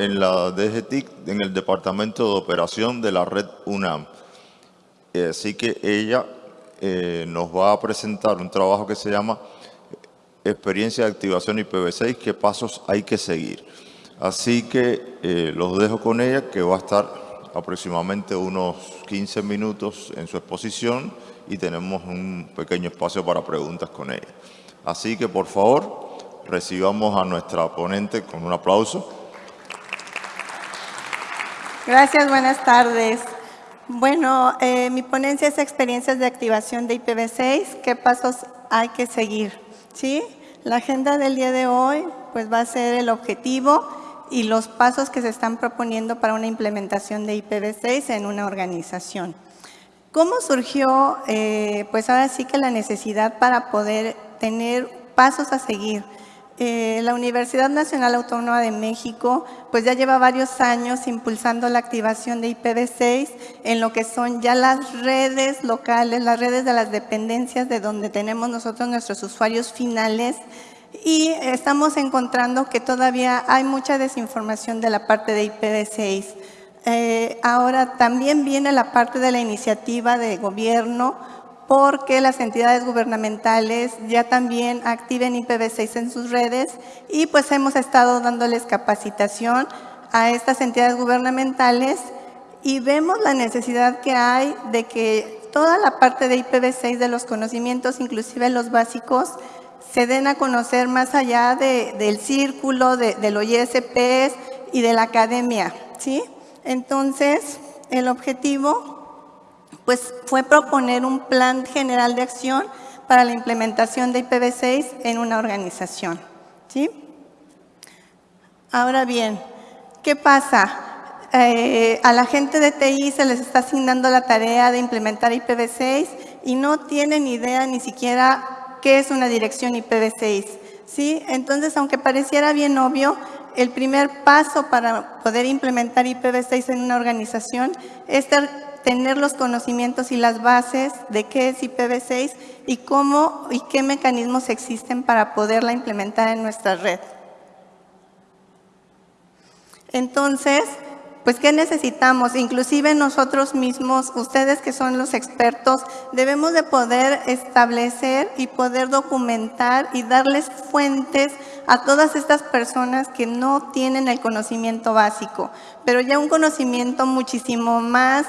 en la DGTIC, en el Departamento de Operación de la Red UNAM. Eh, así que ella eh, nos va a presentar un trabajo que se llama Experiencia de Activación IPv6, qué pasos hay que seguir. Así que eh, los dejo con ella, que va a estar aproximadamente unos 15 minutos en su exposición y tenemos un pequeño espacio para preguntas con ella. Así que, por favor, recibamos a nuestra ponente con un aplauso. Gracias, buenas tardes. Bueno, eh, mi ponencia es experiencias de activación de IPv6, qué pasos hay que seguir. ¿sí? La agenda del día de hoy pues, va a ser el objetivo y los pasos que se están proponiendo para una implementación de IPv6 en una organización. ¿Cómo surgió? Eh, pues ahora sí que la necesidad para poder tener pasos a seguir. Eh, la Universidad Nacional Autónoma de México pues ya lleva varios años impulsando la activación de IPv6 en lo que son ya las redes locales, las redes de las dependencias de donde tenemos nosotros nuestros usuarios finales y estamos encontrando que todavía hay mucha desinformación de la parte de IPv6. Eh, ahora también viene la parte de la iniciativa de gobierno porque las entidades gubernamentales ya también activen IPv6 en sus redes y pues hemos estado dándoles capacitación a estas entidades gubernamentales y vemos la necesidad que hay de que toda la parte de IPv6 de los conocimientos, inclusive los básicos, se den a conocer más allá del círculo, de, de los ISPs y de la academia. ¿sí? Entonces, el objetivo pues fue proponer un plan general de acción para la implementación de IPv6 en una organización. ¿sí? Ahora bien, ¿qué pasa? Eh, a la gente de TI se les está asignando la tarea de implementar IPv6 y no tienen idea ni siquiera qué es una dirección IPv6. ¿sí? Entonces, aunque pareciera bien obvio, el primer paso para poder implementar IPv6 en una organización es tener los conocimientos y las bases de qué es IPv6 y cómo y qué mecanismos existen para poderla implementar en nuestra red. Entonces, pues ¿qué necesitamos? Inclusive nosotros mismos, ustedes que son los expertos, debemos de poder establecer y poder documentar y darles fuentes a todas estas personas que no tienen el conocimiento básico, pero ya un conocimiento muchísimo más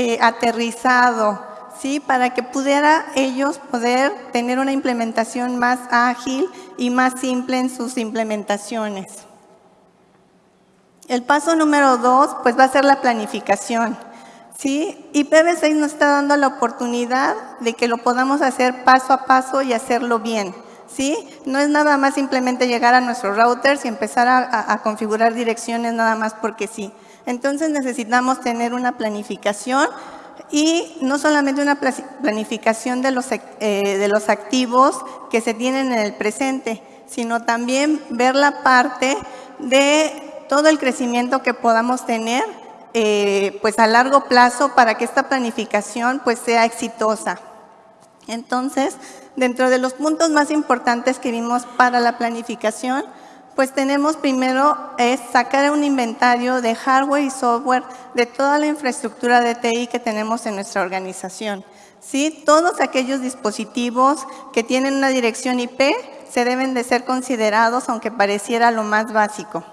eh, aterrizado, ¿sí? Para que pudiera ellos poder tener una implementación más ágil y más simple en sus implementaciones. El paso número dos, pues va a ser la planificación. ¿sí? IPv6 nos está dando la oportunidad de que lo podamos hacer paso a paso y hacerlo bien. ¿sí? No es nada más simplemente llegar a nuestros routers y empezar a configurar direcciones nada más porque sí. Entonces necesitamos tener una planificación y no solamente una planificación de los, eh, de los activos que se tienen en el presente, sino también ver la parte de todo el crecimiento que podamos tener eh, pues a largo plazo para que esta planificación pues sea exitosa. Entonces, dentro de los puntos más importantes que vimos para la planificación, pues tenemos primero es sacar un inventario de hardware y software de toda la infraestructura de TI que tenemos en nuestra organización. ¿Sí? Todos aquellos dispositivos que tienen una dirección IP se deben de ser considerados, aunque pareciera lo más básico.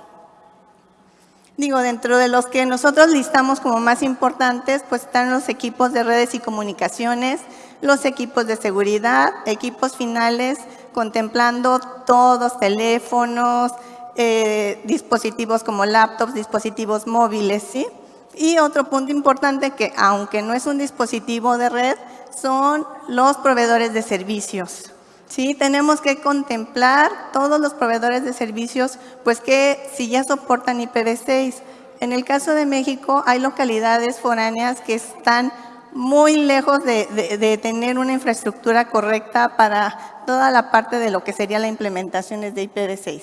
Digo, dentro de los que nosotros listamos como más importantes, pues están los equipos de redes y comunicaciones, los equipos de seguridad, equipos finales, contemplando todos, teléfonos, eh, dispositivos como laptops, dispositivos móviles, ¿sí? Y otro punto importante que, aunque no es un dispositivo de red, son los proveedores de servicios. ¿Sí? Tenemos que contemplar todos los proveedores de servicios, pues que si ya soportan IPv6. En el caso de México, hay localidades foráneas que están muy lejos de, tener una infraestructura correcta para toda la parte de lo que sería la implementación de IPv6.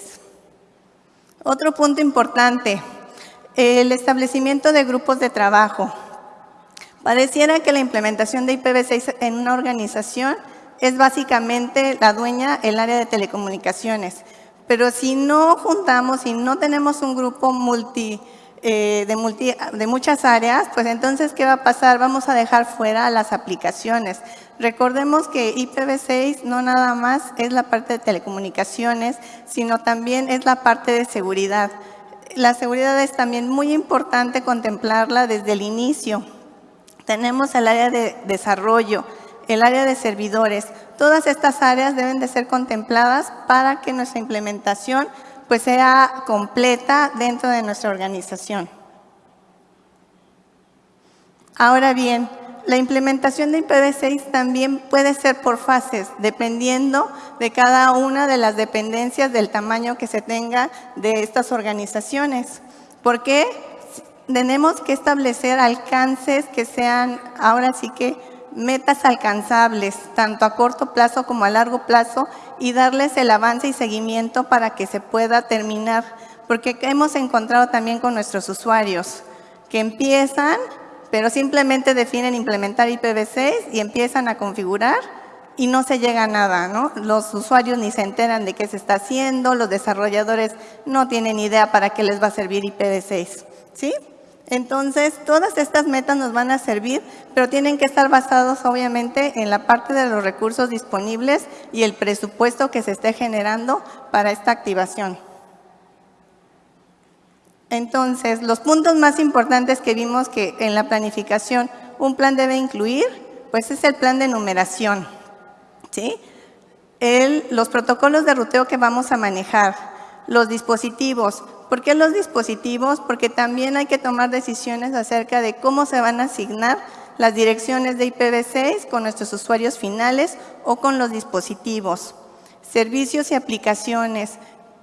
Otro punto importante, el establecimiento de grupos de trabajo. Pareciera que la implementación de IPv6 en una organización es básicamente la dueña el área de telecomunicaciones, Pero si no juntamos, si no tenemos un grupo multi, eh, de, de muchas áreas, pues entonces, ¿qué va a pasar? Vamos a dejar fuera las aplicaciones. Recordemos que IPv6 no nada más es la parte de telecomunicaciones, sino también es la parte de seguridad. La seguridad es también muy importante contemplarla desde el inicio. Tenemos el área de desarrollo, el área de servidores. Todas estas áreas deben de ser contempladas para que nuestra implementación pues, sea completa dentro de nuestra organización. Ahora bien, la implementación de IPv6 también puede ser por fases, dependiendo de cada una de las dependencias del tamaño que se tenga de estas organizaciones. ¿Por qué? Tenemos que establecer alcances que sean, ahora sí que, metas alcanzables, tanto a corto plazo como a largo plazo, y darles el avance y seguimiento para que se pueda terminar. Porque hemos encontrado también con nuestros usuarios que empiezan pero simplemente definen implementar IPv6 y empiezan a configurar y no se llega a nada, ¿no? Los usuarios ni se enteran de qué se está haciendo, los desarrolladores no tienen idea para qué les va a servir IPv6, ¿sí? Entonces, todas estas metas nos van a servir, pero tienen que estar basados obviamente en la parte de los recursos disponibles y el presupuesto que se esté generando para esta activación. Entonces, los puntos más importantes que vimos que en la planificación un plan debe incluir, pues es el plan de numeración. ¿sí? los protocolos de ruteo que vamos a manejar, los dispositivos. ¿Por qué los dispositivos? Porque también hay que tomar decisiones acerca de cómo se van a asignar las direcciones de IPv6 con nuestros usuarios finales o con los dispositivos. Servicios y aplicaciones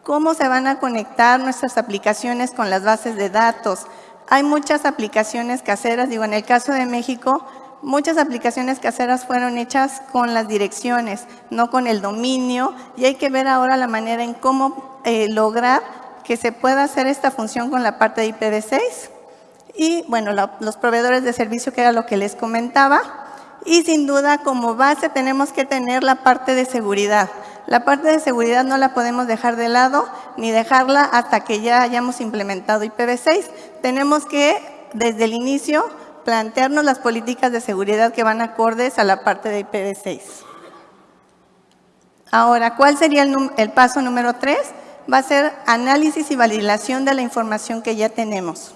cómo se van a conectar nuestras aplicaciones con las bases de datos. Hay muchas aplicaciones caseras, digo, en el caso de México, muchas aplicaciones caseras fueron hechas con las direcciones, no con el dominio, y hay que ver ahora la manera en cómo eh, lograr que se pueda hacer esta función con la parte de IPv6. Y bueno, los proveedores de servicio, que era lo que les comentaba. Y sin duda, como base, tenemos que tener la parte de seguridad. La parte de seguridad no la podemos dejar de lado ni dejarla hasta que ya hayamos implementado IPv6. Tenemos que, desde el inicio, plantearnos las políticas de seguridad que van acordes a la parte de IPv6. Ahora, ¿cuál sería el, paso número 3? Va a ser análisis y validación de la información que ya tenemos.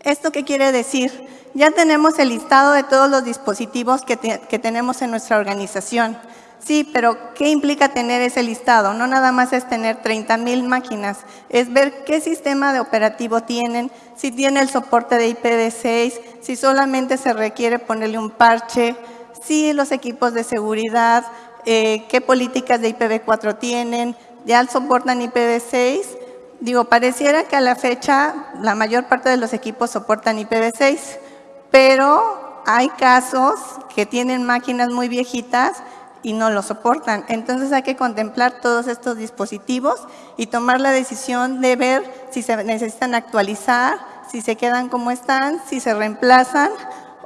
¿Esto qué quiere decir? Ya tenemos el listado de todos los dispositivos que, tenemos en nuestra organización. Sí, pero ¿qué implica tener ese listado? No nada más es tener 30 mil máquinas, es ver qué sistema de operativo tienen, si tiene el soporte de IPv6, si solamente se requiere ponerle un parche, si los equipos de seguridad, eh, qué políticas de IPv4 tienen, ya soportan IPv6. Digo, pareciera que a la fecha la mayor parte de los equipos soportan IPv6, pero hay casos que tienen máquinas muy viejitas y no lo soportan. Entonces hay que contemplar todos estos dispositivos y tomar la decisión de ver si se necesitan actualizar, si se quedan como están, si se reemplazan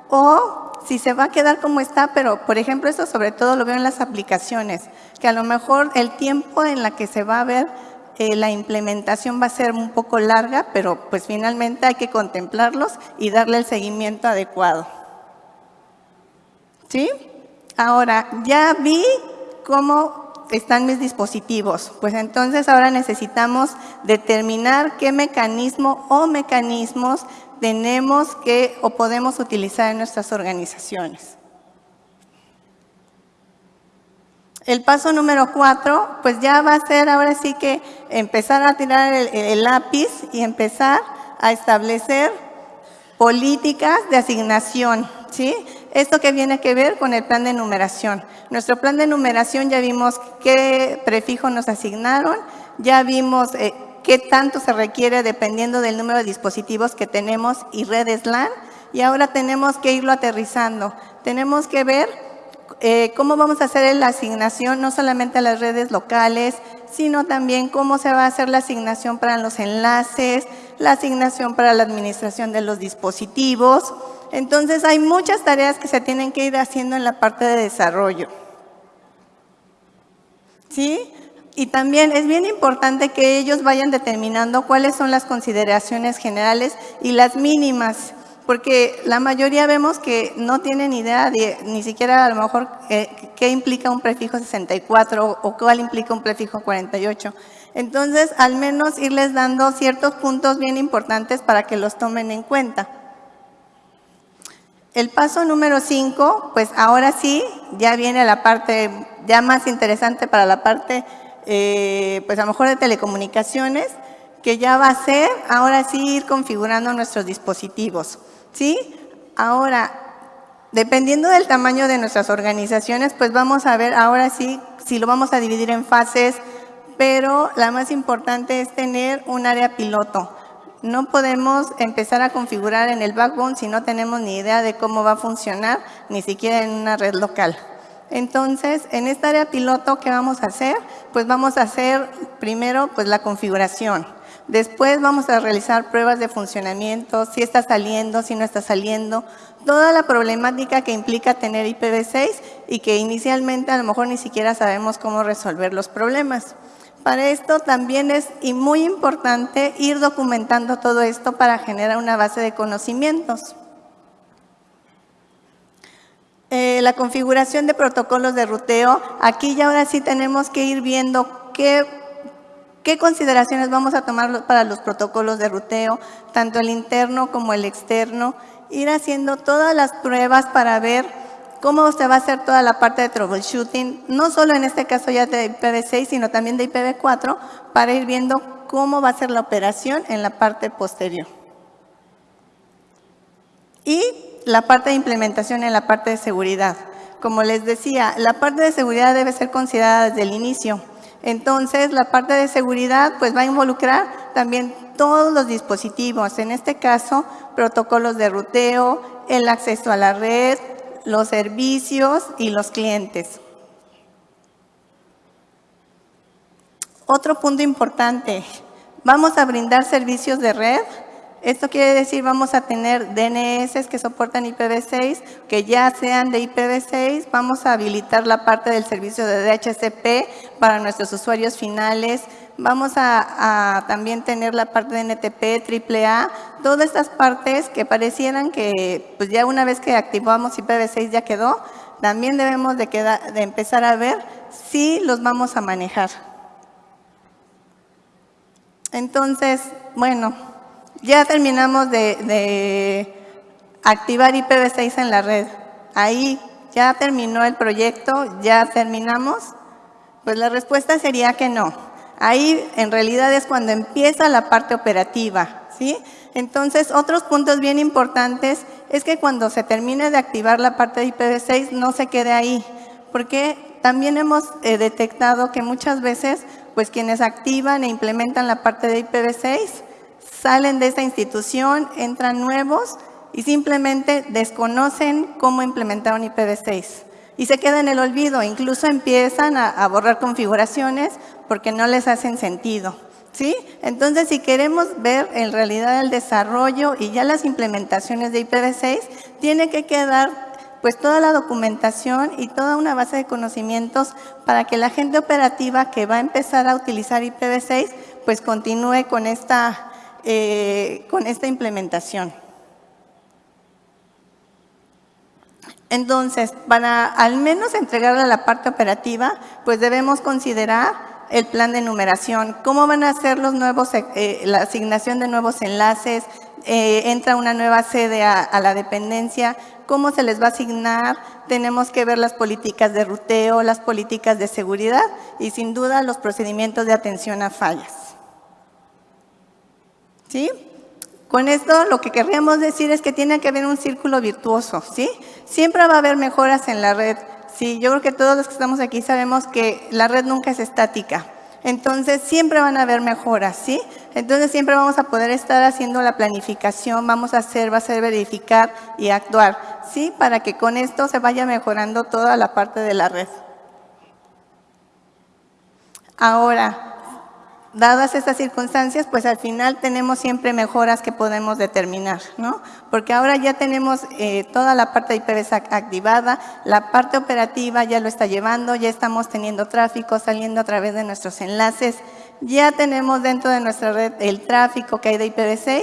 o si se va a quedar como está, pero por ejemplo esto sobre todo lo veo en las aplicaciones, que a lo mejor el tiempo en la que se va a ver eh, la implementación va a ser un poco larga, pero pues finalmente hay que contemplarlos y darle el seguimiento adecuado. ¿Sí? Ahora, ya vi cómo están mis dispositivos. Pues entonces ahora necesitamos determinar qué mecanismo o mecanismos tenemos que o podemos utilizar en nuestras organizaciones. El paso número cuatro, pues ya va a ser ahora sí que empezar a tirar el, el lápiz y empezar a establecer políticas de asignación, ¿sí? Esto que viene que ver con el plan de numeración. Nuestro plan de numeración ya vimos qué prefijo nos asignaron, ya vimos eh, qué tanto se requiere dependiendo del número de dispositivos que tenemos y redes LAN, y ahora tenemos que irlo aterrizando. Tenemos que ver eh, cómo vamos a hacer la asignación, no solamente a las redes locales, sino también cómo se va a hacer la asignación para los enlaces, la asignación para la administración de los dispositivos, entonces hay muchas tareas que se tienen que ir haciendo en la parte de desarrollo. ¿Sí? Y también es bien importante que ellos vayan determinando cuáles son las consideraciones generales y las mínimas, porque la mayoría vemos que no tienen idea de ni siquiera a lo mejor eh, qué implica un prefijo 64 o cuál implica un prefijo 48. Entonces, al menos irles dando ciertos puntos bien importantes para que los tomen en cuenta. El paso número 5, pues ahora sí, ya viene la parte ya más interesante para la parte eh, pues a lo mejor de telecomunicaciones, que ya va a ser ahora sí ir configurando nuestros dispositivos. ¿sí? Ahora, dependiendo del tamaño de nuestras organizaciones, pues vamos a ver ahora sí si lo vamos a dividir en fases, pero la más importante es tener un área piloto. No podemos empezar a configurar en el backbone si no tenemos ni idea de cómo va a funcionar, ni siquiera en una red local. Entonces, en esta área piloto, ¿qué vamos a hacer? Pues vamos a hacer primero pues, la configuración. Después vamos a realizar pruebas de funcionamiento, si está saliendo, si no está saliendo, toda la problemática que implica tener IPv6 y que inicialmente a lo mejor ni siquiera sabemos cómo resolver los problemas. Para esto también es y muy importante ir documentando todo esto para generar una base de conocimientos. Eh, la configuración de protocolos de ruteo, aquí ya ahora sí tenemos que ir viendo qué, qué consideraciones vamos a tomar para los protocolos de ruteo, tanto el interno como el externo, ir haciendo todas las pruebas para ver cómo se va a hacer toda la parte de troubleshooting, no solo en este caso ya de IPv6, sino también de IPv4, para ir viendo cómo va a ser la operación en la parte posterior. Y la parte de implementación en la parte de seguridad. Como les decía, la parte de seguridad debe ser considerada desde el inicio. Entonces, la parte de seguridad pues va a involucrar también todos los dispositivos, en este caso, protocolos de ruteo, el acceso a la red, los servicios y los clientes. Otro punto importante, vamos a brindar servicios de red esto quiere decir vamos a tener DNS que soportan IPv6, que ya sean de IPv6, vamos a habilitar la parte del servicio de DHCP para nuestros usuarios finales, vamos a, también tener la parte de NTP, AAA, todas estas partes que parecieran que pues ya una vez que activamos IPv6 ya quedó, también debemos de, empezar a ver si los vamos a manejar. Entonces, bueno, ya terminamos de, activar IPv6 en la red. Ahí ya terminó el proyecto, ya terminamos. Pues la respuesta sería que no. Ahí en realidad es cuando empieza la parte operativa. ¿sí? Entonces, otros puntos bien importantes es que cuando se termine de activar la parte de IPv6 no se quede ahí, porque también hemos eh, detectado que muchas veces pues quienes activan e implementan la parte de IPv6 salen de esta institución, entran nuevos y simplemente desconocen cómo implementaron IPv6 y se queda en el olvido, incluso empiezan a, borrar configuraciones porque no les hacen sentido. ¿sí? Entonces, si queremos ver en realidad el desarrollo y ya las implementaciones de IPv6, tiene que quedar pues toda la documentación y toda una base de conocimientos para que la gente operativa que va a empezar a utilizar IPv6 pues continúe con esta eh, con esta implementación. Entonces, para al menos entregarle a la parte operativa, pues debemos considerar el plan de numeración, cómo van a ser los nuevos, eh, la asignación de nuevos enlaces, eh, entra una nueva sede a, la dependencia, cómo se les va a asignar, tenemos que ver las políticas de ruteo, las políticas de seguridad y sin duda los procedimientos de atención a fallas. ¿Sí? Con esto lo que querríamos decir es que tiene que haber un círculo virtuoso, ¿sí? Siempre va a haber mejoras en la red. Sí, yo creo que todos los que estamos aquí sabemos que la red nunca es estática. Entonces, siempre van a haber mejoras, ¿sí? Entonces, siempre vamos a poder estar haciendo la planificación, vamos a hacer, va a ser verificar y actuar, ¿sí? Para que con esto se vaya mejorando toda la parte de la red. Ahora, dadas estas circunstancias, pues al final tenemos siempre mejoras que podemos determinar, ¿no? Porque ahora ya tenemos eh, toda la parte de IPv activada, la parte operativa ya lo está llevando, ya estamos teniendo tráfico saliendo a través de nuestros enlaces, ya tenemos dentro de nuestra red el tráfico que hay de IPv6,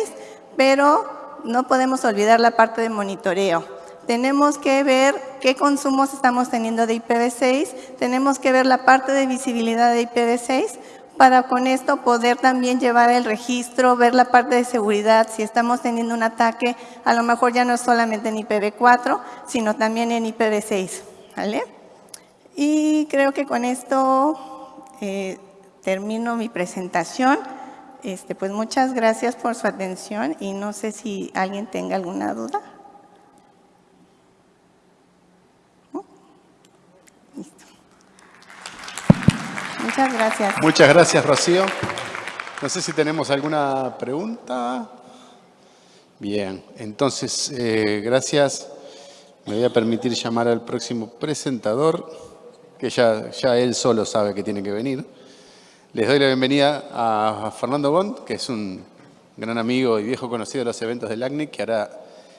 pero no podemos olvidar la parte de monitoreo. Tenemos que ver qué consumos estamos teniendo de IPv6, tenemos que ver la parte de visibilidad de IPv6, para con esto poder también llevar el registro, ver la parte de seguridad, si estamos teniendo un ataque, a lo mejor ya no es solamente en IPv4, sino también en IPv6. ¿vale? Y creo que con esto eh, termino mi presentación. Este, pues muchas gracias por su atención y no sé si alguien tenga alguna duda. Muchas gracias. Muchas gracias, Rocío. No sé si tenemos alguna pregunta. Bien, entonces, eh, gracias. Me voy a permitir llamar al próximo presentador, que ya, ya él solo sabe que tiene que venir. Les doy la bienvenida a Fernando Bond, que es un gran amigo y viejo conocido de los eventos del ACNIC, que hará